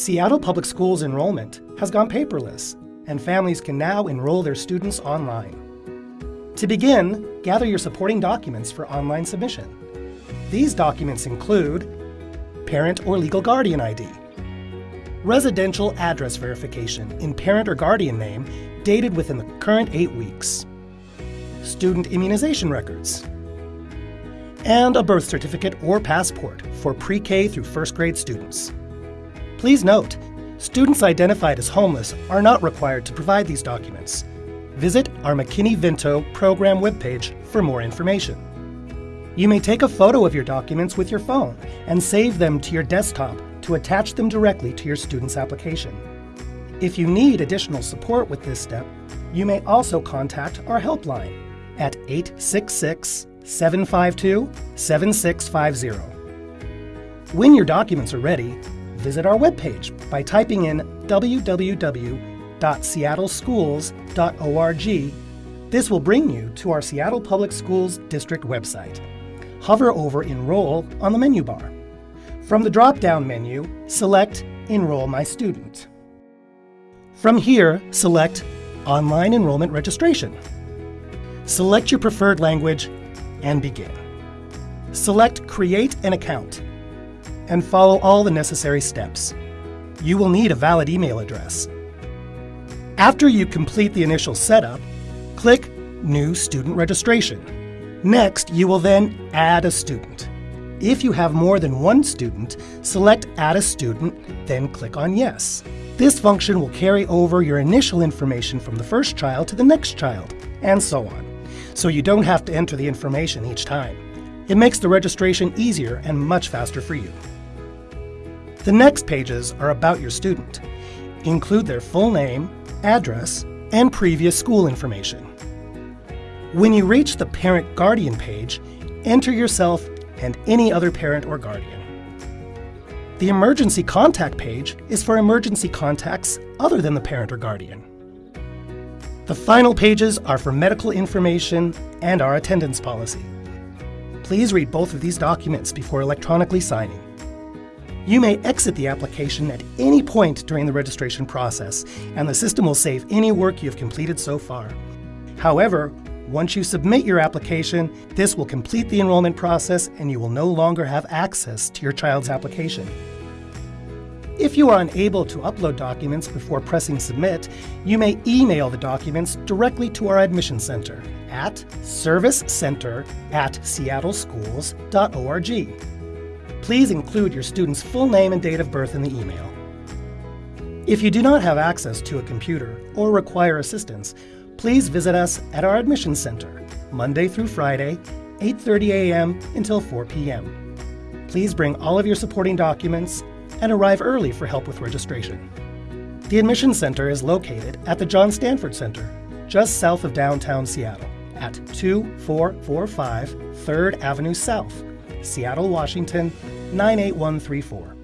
Seattle Public Schools enrollment has gone paperless, and families can now enroll their students online. To begin, gather your supporting documents for online submission. These documents include parent or legal guardian ID, residential address verification in parent or guardian name dated within the current eight weeks, student immunization records, and a birth certificate or passport for pre-K through first grade students. Please note, students identified as homeless are not required to provide these documents. Visit our McKinney-Vento program webpage for more information. You may take a photo of your documents with your phone and save them to your desktop to attach them directly to your student's application. If you need additional support with this step, you may also contact our helpline at 866 752 7650. When your documents are ready, visit our webpage by typing in www.seattleschools.org. This will bring you to our Seattle Public Schools District website. Hover over Enroll on the menu bar. From the drop-down menu, select Enroll My Student. From here, select Online Enrollment Registration. Select your preferred language and begin. Select Create an Account and follow all the necessary steps. You will need a valid email address. After you complete the initial setup, click New Student Registration. Next, you will then add a student. If you have more than one student, select Add a Student, then click on Yes. This function will carry over your initial information from the first child to the next child, and so on, so you don't have to enter the information each time. It makes the registration easier and much faster for you. The next pages are about your student. Include their full name, address, and previous school information. When you reach the Parent Guardian page, enter yourself and any other parent or guardian. The Emergency Contact page is for emergency contacts other than the parent or guardian. The final pages are for medical information and our attendance policy. Please read both of these documents before electronically signing. You may exit the application at any point during the registration process, and the system will save any work you've completed so far. However, once you submit your application, this will complete the enrollment process and you will no longer have access to your child's application. If you are unable to upload documents before pressing Submit, you may email the documents directly to our Admission Center at servicecenter at seattleschools.org. Please include your student's full name and date of birth in the email. If you do not have access to a computer or require assistance, please visit us at our admissions Center, Monday through Friday, 8.30 a.m. until 4 p.m. Please bring all of your supporting documents and arrive early for help with registration. The Admissions Center is located at the John Stanford Center, just south of downtown Seattle, at 2445 3rd Avenue South, Seattle, Washington 98134.